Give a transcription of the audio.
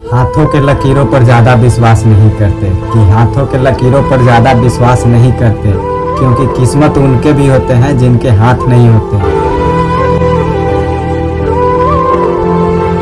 हाथों के लकीरों पर ज़्यादा विश्वास नहीं करते। कि हाथों के लकीरों पर ज़्यादा विश्वास नहीं करते, क्योंकि किस्मत उनके भी होते हैं जिनके हाथ नहीं होते।